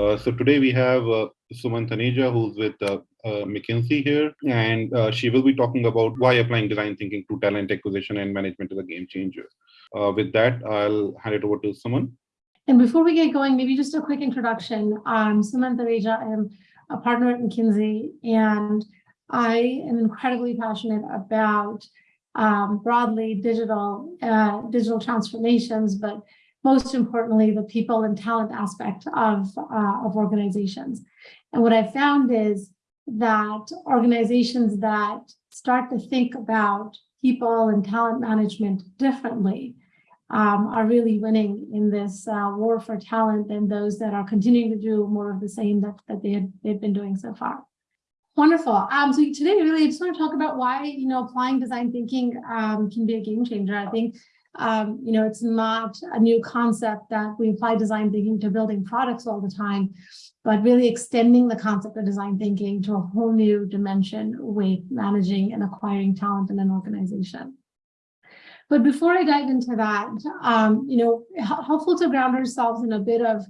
Uh, so today we have uh, Suman Taneja, who's with uh, uh McKinsey here, and uh, she will be talking about why applying design thinking to talent acquisition and management is a game changer. With that, I'll hand it over to Suman. And before we get going, maybe just a quick introduction. I'm Suman Taneja. I'm a partner at McKinsey, and I am incredibly passionate about um, broadly digital digital transformations, but most importantly, the people and talent aspect of, uh, of organizations. And what I found is that organizations that start to think about people and talent management differently um, are really winning in this uh, war for talent than those that are continuing to do more of the same that, that they had, they've been doing so far. Wonderful. Um, so today, really, I just want to talk about why, you know, applying design thinking um, can be a game changer. I think um, you know, it's not a new concept that we apply design thinking to building products all the time, but really extending the concept of design thinking to a whole new dimension with managing and acquiring talent in an organization. But before I dive into that, um, you know, helpful to ground ourselves in a bit of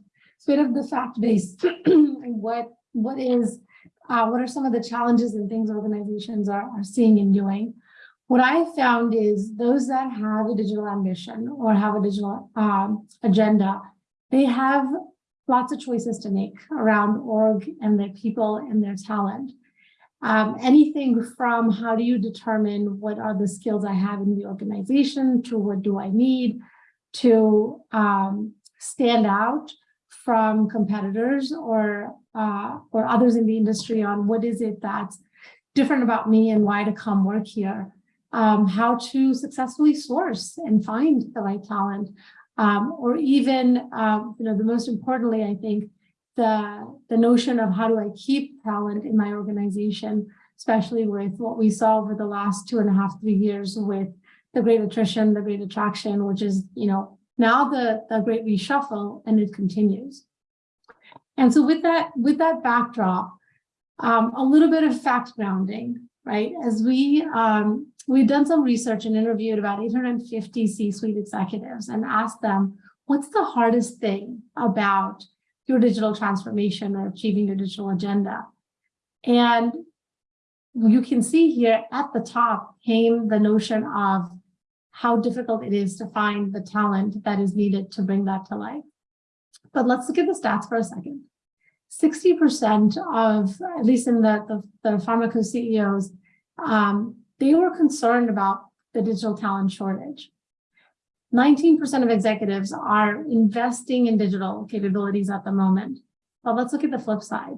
bit of the fact base and what what is uh, what are some of the challenges and things organizations are, are seeing and doing. What I found is those that have a digital ambition or have a digital um, agenda, they have lots of choices to make around org and their people and their talent. Um, anything from how do you determine what are the skills I have in the organization to what do I need to um, stand out from competitors or uh, or others in the industry on what is it that's different about me and why to come work here um, how to successfully source and find the right talent, um, or even, um, you know, the most importantly, I think, the, the notion of how do I keep talent in my organization, especially with what we saw over the last two and a half, three years with the great attrition, the great attraction, which is, you know, now the, the great reshuffle and it continues. And so with that, with that backdrop, um, a little bit of fact grounding, right? As we um, we've done some research and interviewed about 850 C-suite executives and asked them, what's the hardest thing about your digital transformation or achieving your digital agenda? And you can see here at the top came the notion of how difficult it is to find the talent that is needed to bring that to life. But let's look at the stats for a second. 60% of, at least in the, the, the pharma CEOs, um, they were concerned about the digital talent shortage. 19% of executives are investing in digital capabilities at the moment. But let's look at the flip side.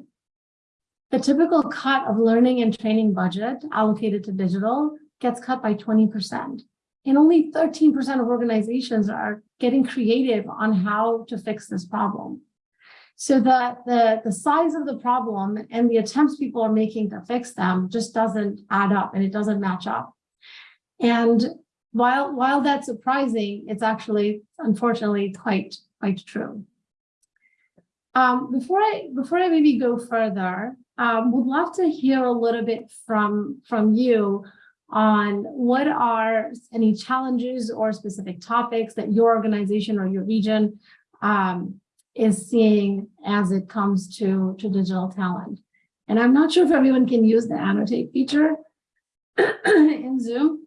The typical cut of learning and training budget allocated to digital gets cut by 20%. And only 13% of organizations are getting creative on how to fix this problem. So the, the, the size of the problem and the attempts people are making to fix them just doesn't add up and it doesn't match up. And while, while that's surprising, it's actually, unfortunately, quite, quite true. Um, before I before I maybe go further, um, would love to hear a little bit from from you on what are any challenges or specific topics that your organization or your region um, is seeing as it comes to, to digital talent. And I'm not sure if everyone can use the annotate feature in Zoom.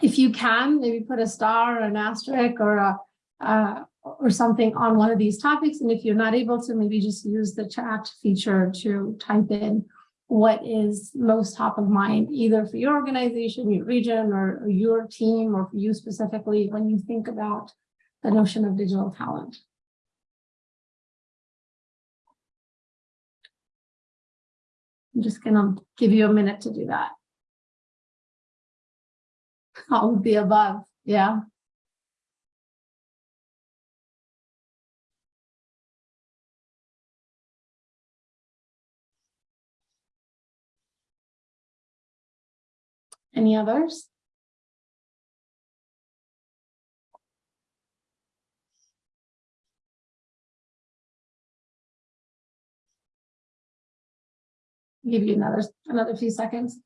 If you can, maybe put a star or an asterisk or a uh, or something on one of these topics. And if you're not able to, maybe just use the chat feature to type in what is most top of mind, either for your organization, your region, or, or your team, or for you specifically when you think about the notion of digital talent. I'm just gonna give you a minute to do that. All of the above, yeah. Any others? Give you another, another few seconds.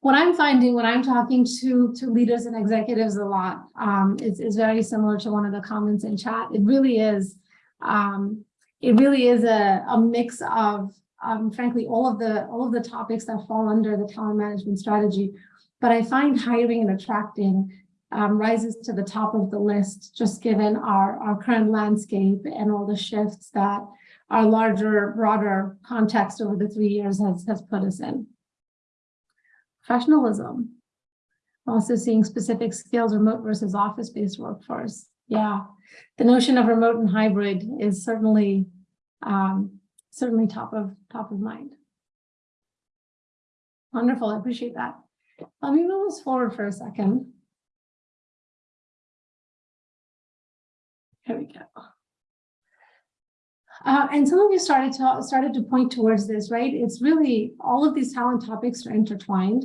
What I'm finding when I'm talking to, to leaders and executives a lot um, is, is very similar to one of the comments in chat. It really is, um, it really is a, a mix of, um, frankly, all of the, all of the topics that fall under the talent management strategy. But I find hiring and attracting um, rises to the top of the list, just given our, our current landscape and all the shifts that our larger, broader context over the three years has, has put us in. Professionalism. Also seeing specific skills, remote versus office-based workforce. Yeah, the notion of remote and hybrid is certainly um, certainly top of top of mind. Wonderful, I appreciate that. Let me move us forward for a second. Here we go. Uh, and some of you started to started to point towards this, right? It's really all of these talent topics are intertwined.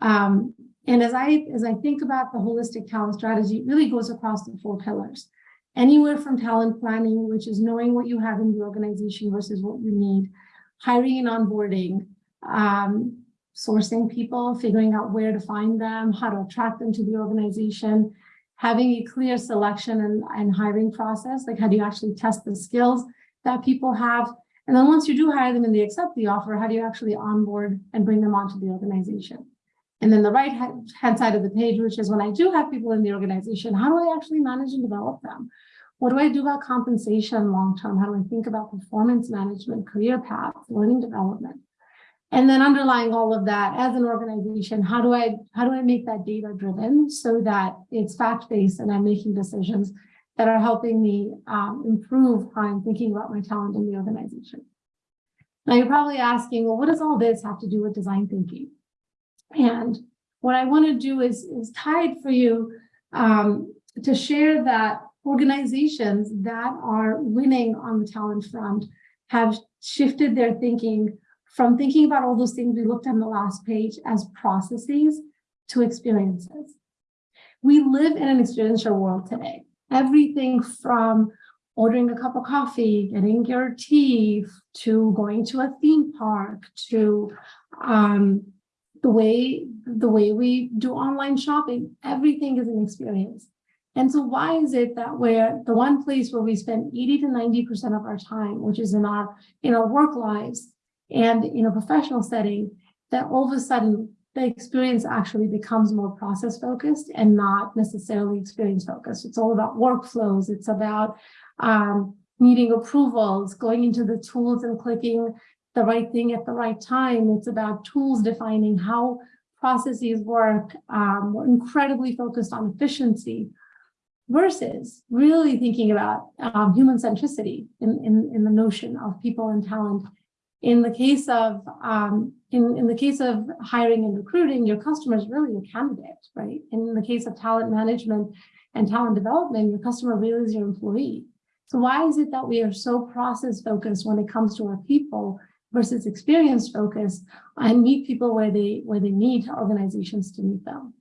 Um, and as I as I think about the holistic talent strategy, it really goes across the four pillars. Anywhere from talent planning, which is knowing what you have in the organization versus what you need, hiring and onboarding, um, sourcing people, figuring out where to find them, how to attract them to the organization, having a clear selection and, and hiring process, like how do you actually test the skills that people have? And then once you do hire them and they accept the offer, how do you actually onboard and bring them onto the organization? And then the right hand side of the page, which is when I do have people in the organization, how do I actually manage and develop them? What do I do about compensation long-term? How do I think about performance management, career paths, learning development? And then underlying all of that as an organization, how do I how do I make that data driven so that it's fact-based and I'm making decisions that are helping me um, improve how I'm thinking about my talent in the organization. Now you're probably asking, well, what does all this have to do with design thinking? And what I want to do is, is it for you um, to share that organizations that are winning on the talent front have shifted their thinking from thinking about all those things we looked at on the last page as processes to experiences. We live in an experiential world today. Everything from ordering a cup of coffee, getting your tea, to going to a theme park, to um, the way the way we do online shopping, everything is an experience. And so why is it that we're the one place where we spend 80 to 90% of our time, which is in our in our work lives and in a professional setting, that all of a sudden the experience actually becomes more process focused and not necessarily experience focused. It's all about workflows. It's about um, needing approvals, going into the tools and clicking the right thing at the right time. It's about tools defining how processes work. Um, we're incredibly focused on efficiency versus really thinking about um, human centricity in, in, in the notion of people and talent. In the case of um, in, in the case of hiring and recruiting, your customer is really a candidate, right? In the case of talent management and talent development, your customer really is your employee. So why is it that we are so process focused when it comes to our people versus experience focused and meet people where they where they need organizations to meet them.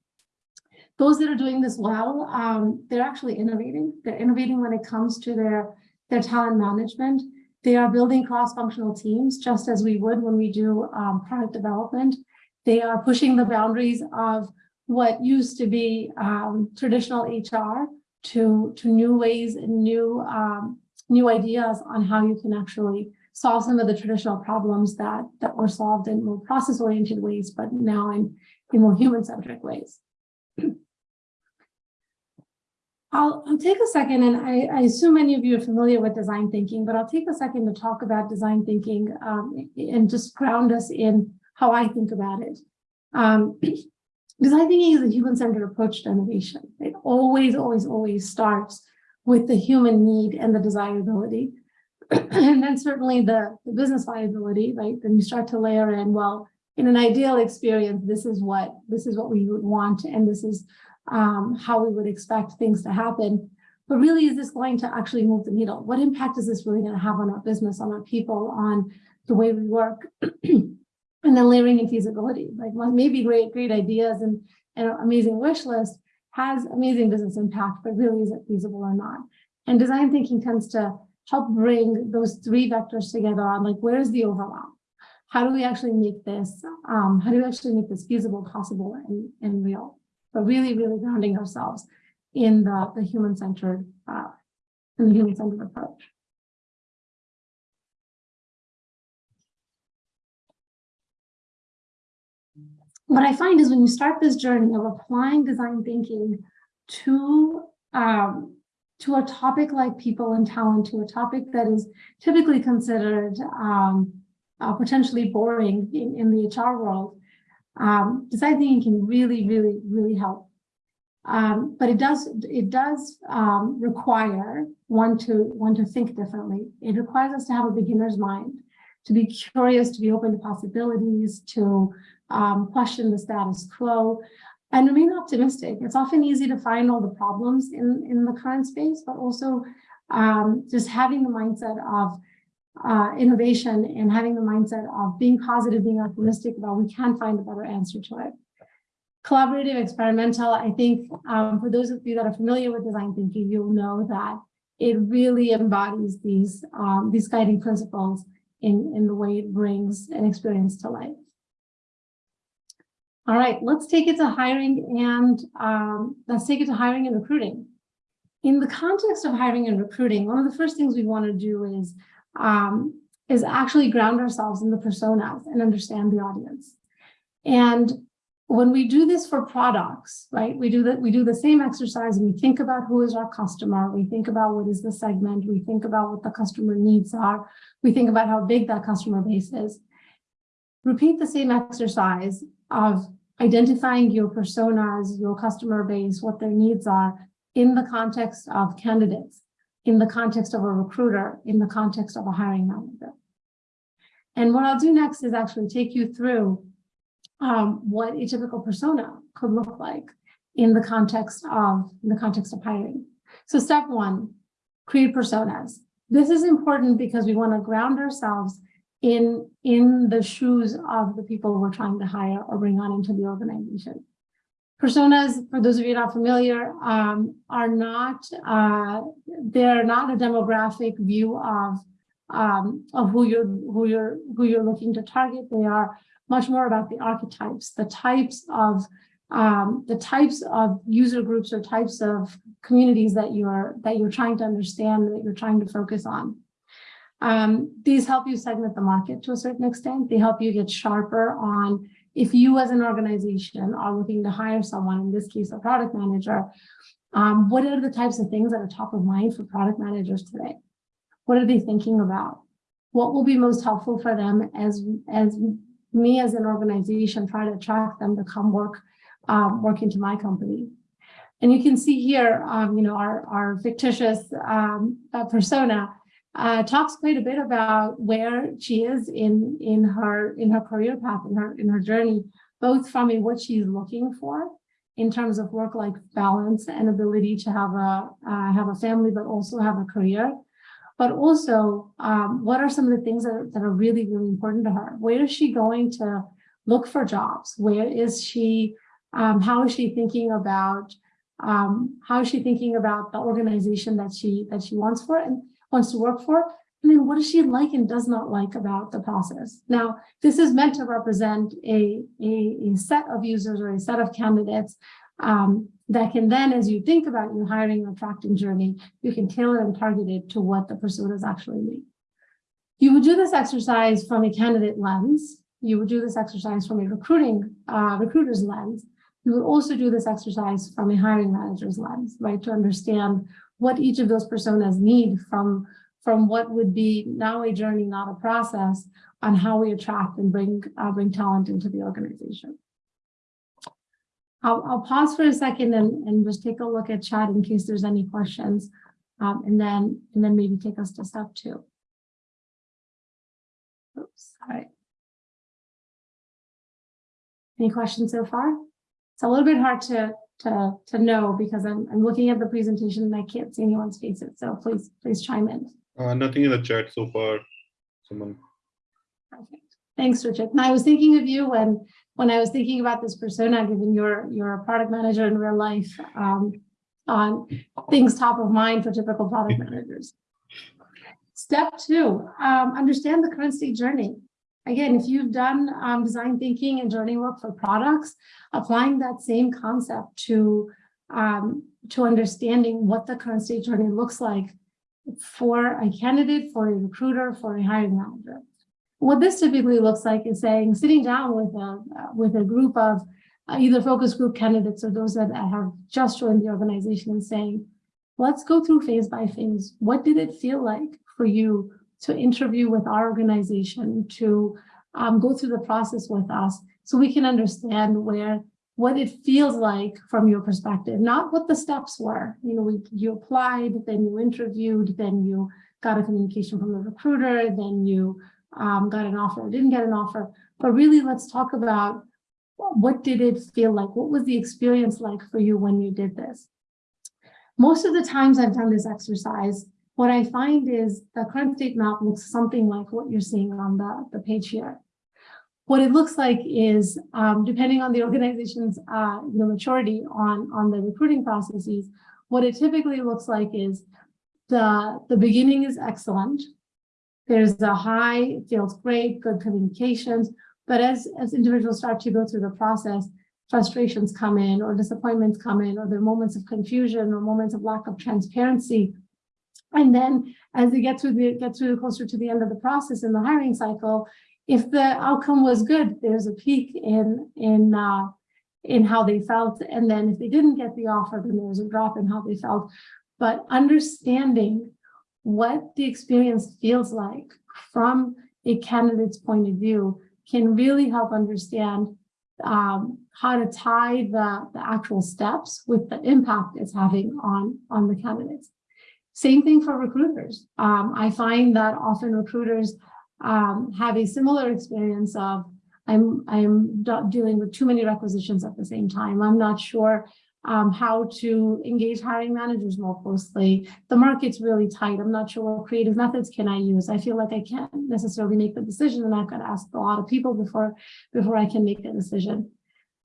Those that are doing this well, um, they're actually innovating. They're innovating when it comes to their, their talent management. They are building cross-functional teams, just as we would when we do um, product development. They are pushing the boundaries of what used to be um, traditional HR to, to new ways and new, um, new ideas on how you can actually solve some of the traditional problems that, that were solved in more process-oriented ways, but now in, in more human-centric ways. I'll, I'll take a second, and I, I, assume many of you are familiar with design thinking, but I'll take a second to talk about design thinking um, and just ground us in how I think about it. Um, design thinking is a human-centered approach to innovation. It always, always, always starts with the human need and the desirability. and then certainly the, the business viability, right? Then you start to layer in, well, in an ideal experience, this is what this is what we would want, and this is um, how we would expect things to happen. But really, is this going to actually move the needle? What impact is this really going to have on our business, on our people, on the way we work? and then layering in feasibility, like maybe great, great ideas and an amazing wish list has amazing business impact, but really is it feasible or not? And design thinking tends to help bring those three vectors together on like, where's the overlap? How do we actually make this, um, how do we actually make this feasible, possible, and, and real? but really, really grounding ourselves in the, the human-centered uh, in the human-centered approach. What I find is when you start this journey of applying design thinking to um, to a topic like people and talent, to a topic that is typically considered um, uh, potentially boring in, in the HR world, um, design thinking can really, really, really help. Um, but it does it does um, require one to one to think differently. It requires us to have a beginner's mind, to be curious, to be open to possibilities, to um, question the status quo, and remain optimistic. It's often easy to find all the problems in, in the current space, but also um, just having the mindset of uh, innovation and having the mindset of being positive, being optimistic about we can find a better answer to it. Collaborative, experimental, I think um, for those of you that are familiar with design thinking, you'll know that it really embodies these, um, these guiding principles in, in the way it brings an experience to life. All right, let's take it to hiring and um, let's take it to hiring and recruiting. In the context of hiring and recruiting, one of the first things we want to do is um, is actually ground ourselves in the personas and understand the audience. And when we do this for products, right, we do that, we do the same exercise. And we think about who is our customer, we think about what is the segment, we think about what the customer needs are, we think about how big that customer base is. Repeat the same exercise of identifying your personas, your customer base, what their needs are in the context of candidates, in the context of a recruiter, in the context of a hiring manager. And what I'll do next is actually take you through um, what a typical persona could look like in the context of in the context of hiring. So step one, create personas. This is important because we want to ground ourselves in, in the shoes of the people we're trying to hire or bring on into the organization. Personas, for those of you not familiar, um, are not, uh, they're not a demographic view of, um, of who you're, who you're, who you're looking to target. They are much more about the archetypes, the types of, um, the types of user groups or types of communities that you're, that you're trying to understand, that you're trying to focus on. Um, these help you segment the market to a certain extent. They help you get sharper on if you as an organization are looking to hire someone, in this case, a product manager, um, what are the types of things that are top of mind for product managers today? What are they thinking about? What will be most helpful for them as, as me as an organization try to attract them to come work, um, work into my company? And you can see here, um, you know, our, our fictitious um, persona uh, talks quite a bit about where she is in in her in her career path in her in her journey, both from what she's looking for in terms of work-life balance and ability to have a uh, have a family, but also have a career. But also, um, what are some of the things that are, that are really, really important to her? Where is she going to look for jobs? Where is she? Um, how is she thinking about? Um, how is she thinking about the organization that she that she wants for? And wants to work for, and then what does she like and does not like about the process? Now, this is meant to represent a, a, a set of users or a set of candidates um, that can then, as you think about your hiring or attracting journey, you can tailor and target it to what the personas actually need. You would do this exercise from a candidate lens. You would do this exercise from a recruiting uh, recruiter's lens. You would also do this exercise from a hiring manager's lens, right, to understand what each of those personas need from, from what would be now a journey, not a process, on how we attract and bring, uh, bring talent into the organization. I'll, I'll pause for a second and, and just take a look at chat in case there's any questions, um, and then and then maybe take us to step two. Oops, all right. Any questions so far? It's a little bit hard to to, to know because I'm, I'm looking at the presentation and I can't see anyone's faces. So please, please chime in. Uh, nothing in the chat so far. Someone. Perfect. Thanks, Richard. And I was thinking of you when when I was thinking about this persona, given your your a product manager in real life, um, on things top of mind for typical product managers. Step two, um, understand the current state journey. Again, if you've done um, design thinking and journey work for products, applying that same concept to, um, to understanding what the current state journey looks like for a candidate, for a recruiter, for a hiring manager. What this typically looks like is saying, sitting down with a, with a group of uh, either focus group candidates or those that have just joined the organization and saying, let's go through phase by phase. What did it feel like for you to interview with our organization, to um, go through the process with us so we can understand where what it feels like from your perspective, not what the steps were. You know, we, you applied, then you interviewed, then you got a communication from the recruiter, then you um, got an offer or didn't get an offer. But really, let's talk about what did it feel like? What was the experience like for you when you did this? Most of the times I've done this exercise, what I find is the current state map looks something like what you're seeing on the, the page here. What it looks like is, um, depending on the organization's uh, maturity on, on the recruiting processes, what it typically looks like is the, the beginning is excellent. There's a high, feels great, good communications. But as, as individuals start to go through the process, frustrations come in or disappointments come in or there are moments of confusion or moments of lack of transparency. And then as they get to the get through closer to the end of the process in the hiring cycle, if the outcome was good, there's a peak in in uh, in how they felt. And then if they didn't get the offer, then there was a drop in how they felt. But understanding what the experience feels like from a candidate's point of view can really help understand um, how to tie the, the actual steps with the impact it's having on, on the candidates. Same thing for recruiters. Um, I find that often recruiters um, have a similar experience of I'm, I'm dealing with too many requisitions at the same time. I'm not sure um, how to engage hiring managers more closely. The market's really tight. I'm not sure what creative methods can I use. I feel like I can't necessarily make the decision and I've got to ask a lot of people before, before I can make a decision.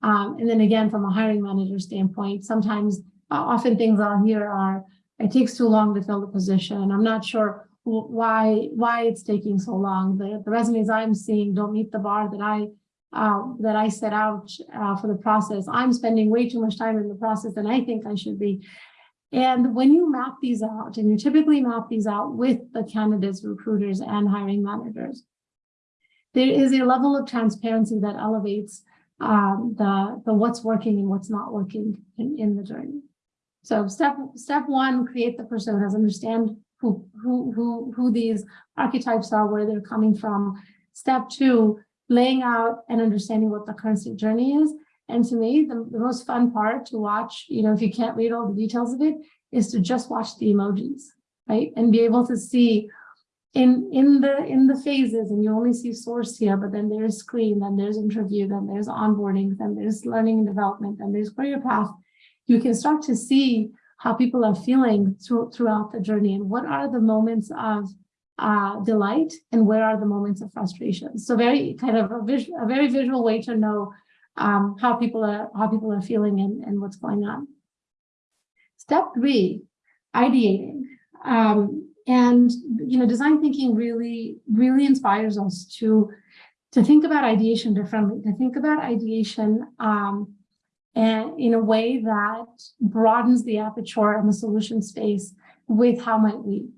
Um, and then again, from a hiring manager standpoint, sometimes, uh, often things I'll hear are, it takes too long to fill the position. I'm not sure why why it's taking so long. The, the resumes I'm seeing don't meet the bar that I uh, that I set out uh, for the process. I'm spending way too much time in the process than I think I should be. And when you map these out, and you typically map these out with the candidates, recruiters, and hiring managers, there is a level of transparency that elevates um, the, the what's working and what's not working in, in the journey. So step step one, create the personas, understand who, who, who, who these archetypes are, where they're coming from. Step two, laying out and understanding what the current state journey is. And to me, the, the most fun part to watch, you know, if you can't read all the details of it, is to just watch the emojis, right? And be able to see in in the in the phases and you only see source here but then there's screen then there's interview then there's onboarding then there's learning and development then there's career path you can start to see how people are feeling through, throughout the journey and what are the moments of uh, delight and where are the moments of frustration. So very kind of a, visual, a very visual way to know um, how people are how people are feeling and, and what's going on. Step three, ideating. Um, and you know, design thinking really, really inspires us to to think about ideation differently, to think about ideation um, and in a way that broadens the aperture and the solution space with how might we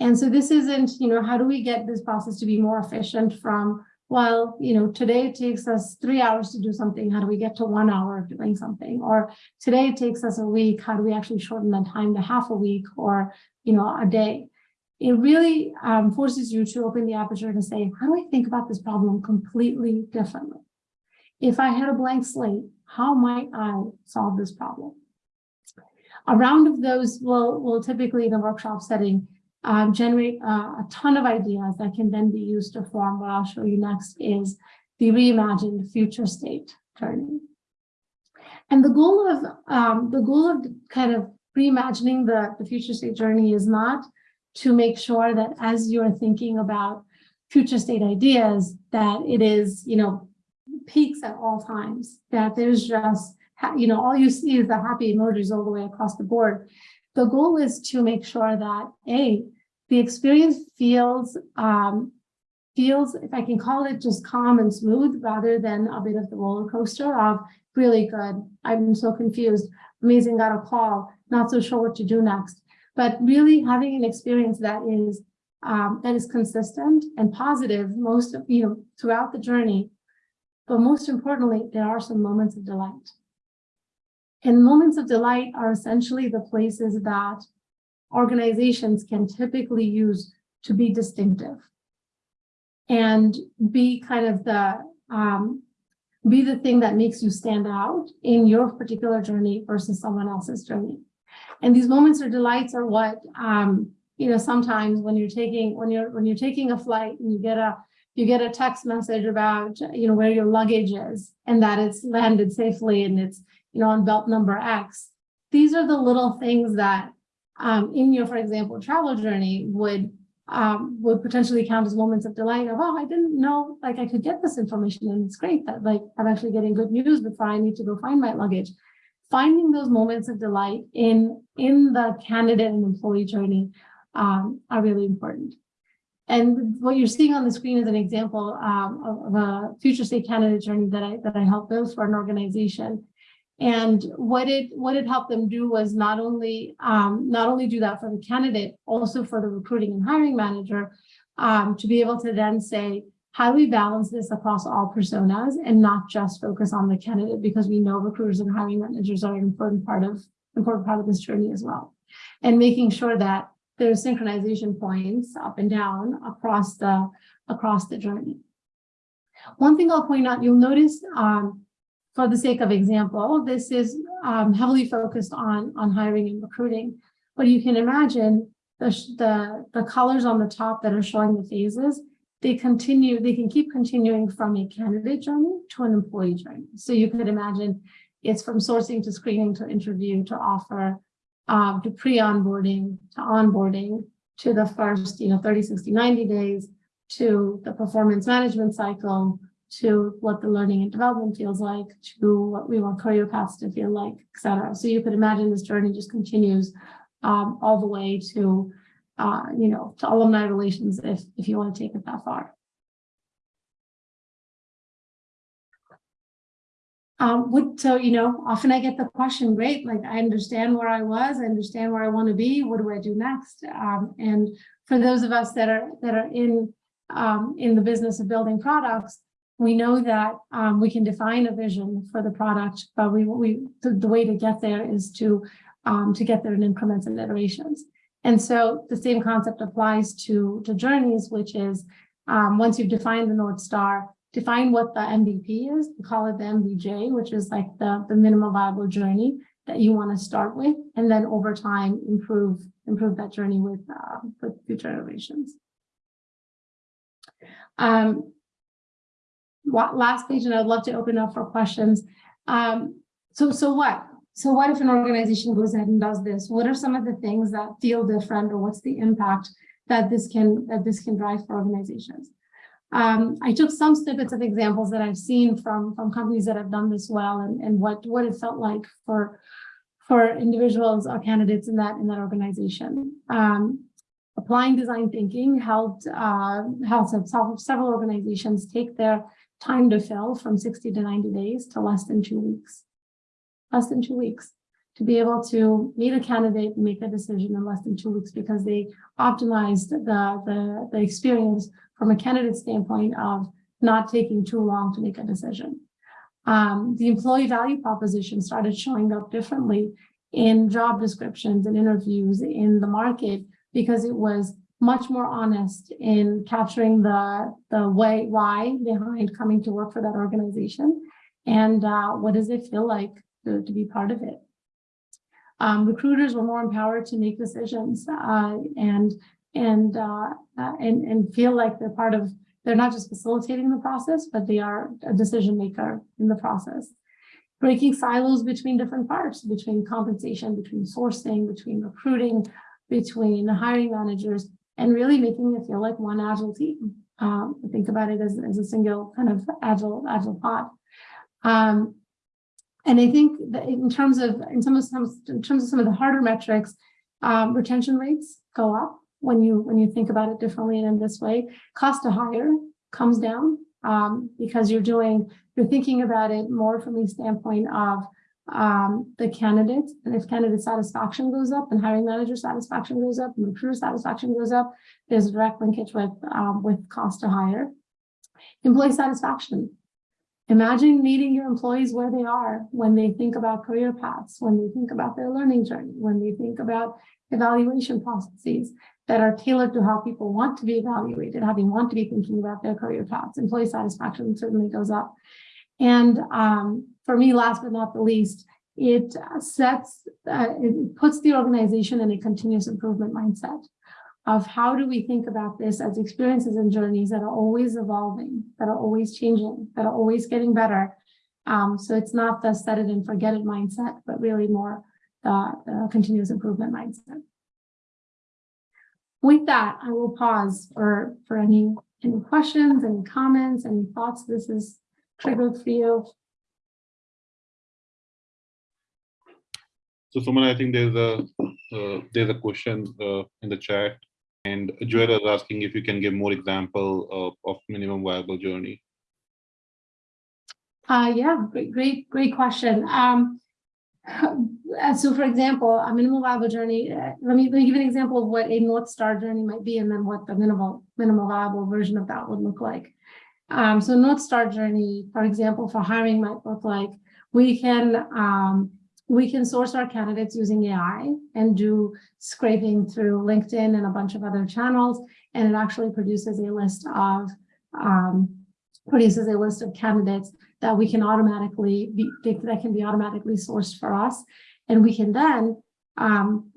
and so this isn't, you know, how do we get this process to be more efficient from, well, you know, today it takes us three hours to do something. How do we get to one hour of doing something? Or today it takes us a week. How do we actually shorten that time to half a week or, you know, a day? It really um, forces you to open the aperture to say, how do I think about this problem completely differently? If I had a blank slate, how might I solve this problem? A round of those will, will typically in a workshop setting um, generate uh, a ton of ideas that can then be used to form what I'll show you next is the reimagined future state journey. And the goal of um, the goal of kind of reimagining the, the future state journey is not to make sure that as you're thinking about future state ideas, that it is, you know, peaks at all times, that there's just, you know, all you see is the happy emojis all the way across the board. The goal is to make sure that A, the experience feels, um, feels, if I can call it just calm and smooth rather than a bit of the roller coaster of really good. I'm so confused. Amazing, got a call, not so sure what to do next. But really having an experience that is um, that is consistent and positive most of, you know, throughout the journey. But most importantly, there are some moments of delight. And moments of delight are essentially the places that organizations can typically use to be distinctive and be kind of the um, be the thing that makes you stand out in your particular journey versus someone else's journey. And these moments or delights are what um, you know sometimes when you're taking when you're when you're taking a flight and you get a you get a text message about you know where your luggage is and that it's landed safely and it's you know on belt number X. These are the little things that um, in your, for example, travel journey would um, would potentially count as moments of delight of, oh, I didn't know like I could get this information and it's great that like I'm actually getting good news before I need to go find my luggage. Finding those moments of delight in, in the candidate and employee journey um, are really important. And what you're seeing on the screen is an example um, of, a future state candidate journey that I that I helped build for an organization. And what it what it helped them do was not only um, not only do that for the candidate, also for the recruiting and hiring manager, um, to be able to then say, how do we balance this across all personas and not just focus on the candidate because we know recruiters and hiring managers are an important part of important part of this journey as well. And making sure that there's synchronization points up and down across the across the journey. One thing I'll point out, you'll notice um, for the sake of example, this is um, heavily focused on, on hiring and recruiting. But you can imagine the, the, the colors on the top that are showing the phases, they continue, they can keep continuing from a candidate journey to an employee journey. So you could imagine it's from sourcing to screening to interview to offer um, to pre-onboarding to onboarding to the first, you know, 30, 60, 90 days to the performance management cycle to what the learning and development feels like, to what we want career paths to feel like, et cetera. So you could imagine this journey just continues um, all the way to, uh, you know, to alumni relations if, if you want to take it that far. Um, what, so, you know, often I get the question, great, like I understand where I was, I understand where I want to be, what do I do next? Um, and for those of us that are that are in um, in the business of building products, we know that um, we can define a vision for the product, but we, we the, the way to get there is to um, to get there in increments and iterations. And so the same concept applies to, to journeys, which is um, once you've defined the North Star, define what the MVP is, we call it the MVJ, which is like the, the minimum viable journey that you want to start with, and then over time improve improve that journey with, uh, with future iterations. Um, last page, and I'd love to open up for questions. Um, so, so what? So what if an organization goes ahead and does this? What are some of the things that feel different or what's the impact that this can that this can drive for organizations? Um, I took some snippets of examples that I've seen from, from companies that have done this well and, and what, what it felt like for, for individuals or candidates in that, in that organization. Um, applying design thinking helped, uh, helped several organizations take their time to fill from 60 to 90 days to less than two weeks. Less than two weeks to be able to meet a candidate and make a decision in less than two weeks because they optimized the, the, the experience from a candidate standpoint of not taking too long to make a decision. Um, the employee value proposition started showing up differently in job descriptions and interviews in the market because it was much more honest in capturing the, the way, why behind coming to work for that organization and uh, what does it feel like to, to be part of it. Um, recruiters were more empowered to make decisions uh, and and uh, uh, and and feel like they're part of they're not just facilitating the process, but they are a decision maker in the process. Breaking silos between different parts, between compensation, between sourcing, between recruiting, between hiring managers, and really making it feel like one agile team. Um, think about it as, as a single kind of agile agile pod. Um, and I think that in terms of in some of some in terms of some of the harder metrics, um, retention rates go up when you when you think about it differently and in this way. Cost to hire comes down um, because you're doing you're thinking about it more from the standpoint of um, the candidates, and if candidate satisfaction goes up and hiring manager satisfaction goes up, and recruiter satisfaction goes up, there's a direct linkage with, um, with cost to hire. Employee satisfaction. Imagine meeting your employees where they are when they think about career paths, when they think about their learning journey, when they think about evaluation processes that are tailored to how people want to be evaluated, how they want to be thinking about their career paths. Employee satisfaction certainly goes up. And um, for me, last but not the least, it sets, uh, it puts the organization in a continuous improvement mindset of how do we think about this as experiences and journeys that are always evolving, that are always changing, that are always getting better. Um, so it's not the set it and forget it mindset, but really more the, the continuous improvement mindset. With that, I will pause for, for any, any questions, any comments, any thoughts this is triggered for you. So Suman, I think there's a uh, there's a question uh, in the chat, and Joel is asking if you can give more example of, of minimum viable journey. Uh, yeah, great, great, great question. Um, uh, so for example, a minimal viable journey, uh, let me, let me give an example of what a North Star journey might be and then what the minimal, minimal viable version of that would look like. Um, so North Star journey, for example, for hiring might look like we can um, we can source our candidates using AI and do scraping through LinkedIn and a bunch of other channels, and it actually produces a list of um, produces a list of candidates that we can automatically be that can be automatically sourced for us, and we can then um,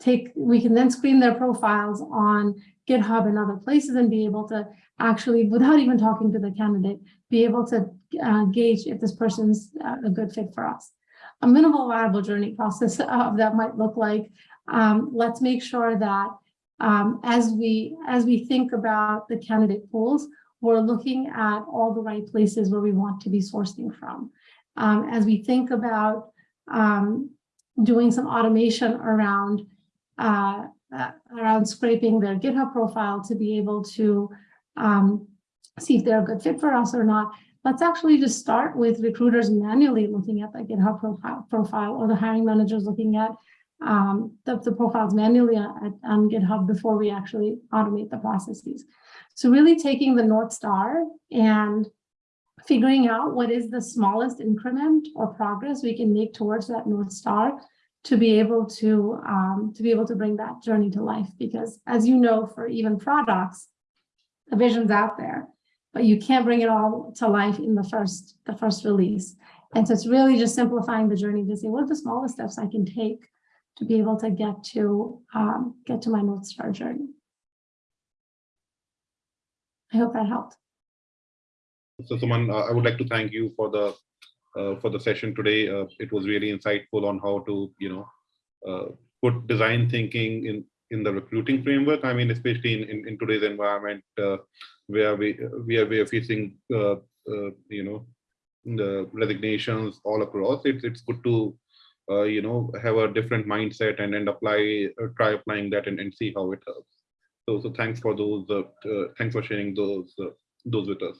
take we can then screen their profiles on GitHub and other places and be able to actually, without even talking to the candidate, be able to uh, gauge if this person's uh, a good fit for us. A minimal viable journey process of that might look like, um, let's make sure that um, as we as we think about the candidate pools, we're looking at all the right places where we want to be sourcing from. Um, as we think about um, doing some automation around uh, uh, around scraping their GitHub profile to be able to um, see if they're a good fit for us or not. Let's actually just start with recruiters manually looking at the GitHub profile, profile or the hiring managers looking at um, the, the, profiles manually on, on GitHub before we actually automate the processes. So really taking the North Star and figuring out what is the smallest increment or progress we can make towards that North Star to be able to um, to be able to bring that journey to life. Because as you know, for even products, the vision's out there, but you can't bring it all to life in the first the first release. And so it's really just simplifying the journey to say what are the smallest steps I can take to be able to get to um, get to my North Star journey. I hope that helped. So, Suman, uh, I would like to thank you for the uh, for the session today. Uh, it was really insightful on how to, you know, uh, put design thinking in in the recruiting framework. I mean, especially in, in, in today's environment uh, where we we are facing, uh, you know, the resignations all across. It's it's good to, you know, have a different mindset and and apply try applying that and, and see how it helps. So so thanks for those. Uh, uh, thanks for sharing those uh, those with us.